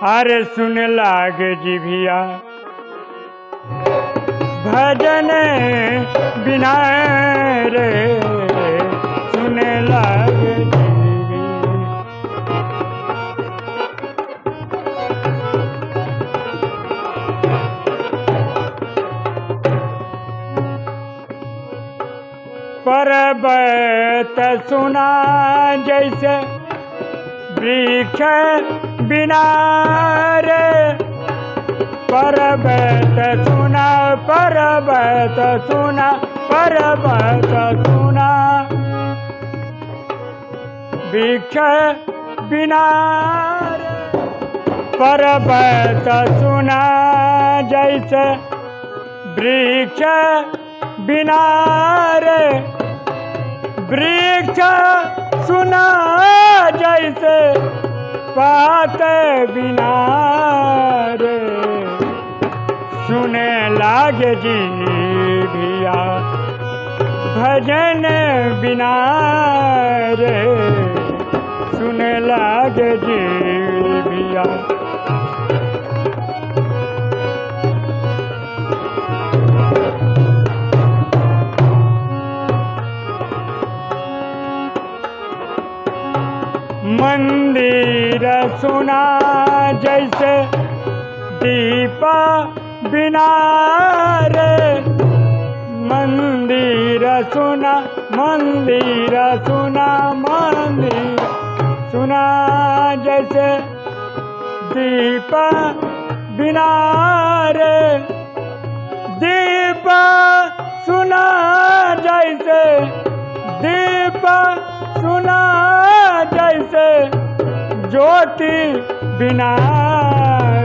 अरे सुन लाग जिभिया। भजन बिना रे सुन लाग जिभिया। पर्वत सुना जैसे वृक्ष बिना पर्वत सुना पर्वत सुना पर्वत सुना। वृक्ष बिना पर्वत सुना, जैसे वृक्ष बिना वृक्ष सुना, जैसे पात बिना रे। सुने लागे जी भिया भजन बिना रे। सुने लागे जी भिया मंदिर सुना जैसे दीपा बिना रे। मंदिर सुना मंदिर सुना मंदिर सुना जैसे दीपा बिना ज्योति बिना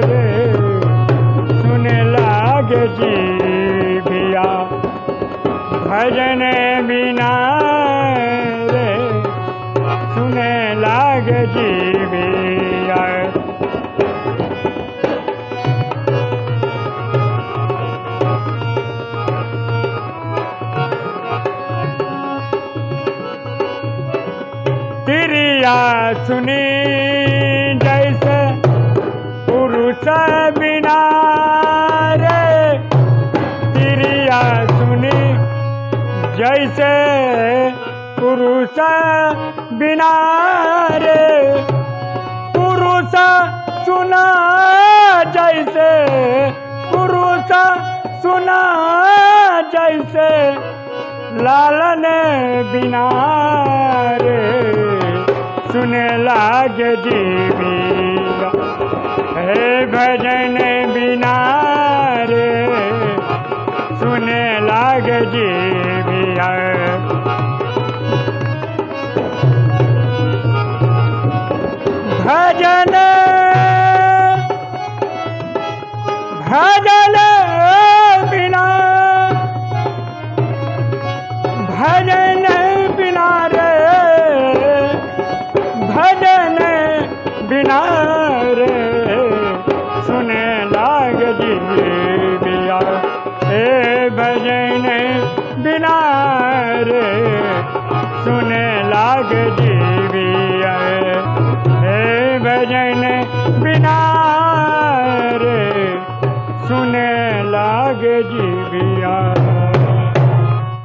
रे। सुने लागे जी भिया भजन बिना रे। सुने लागे जी भिया तिरिया सुनी, जैसे पुरुष बिना रे। तिरिया सुनी, जैसे पुरुष बिना रे। पुरुष सुना, जैसे पुरुष सुना, जैसे लालन बिना सुने लागे जीविया हे भजन बिना रे सुने लागे जीविया भजन भजन दिया। ए भजन बिना रे, सुने लाग जीविया ए भजन बिना रे, सुने लाग जी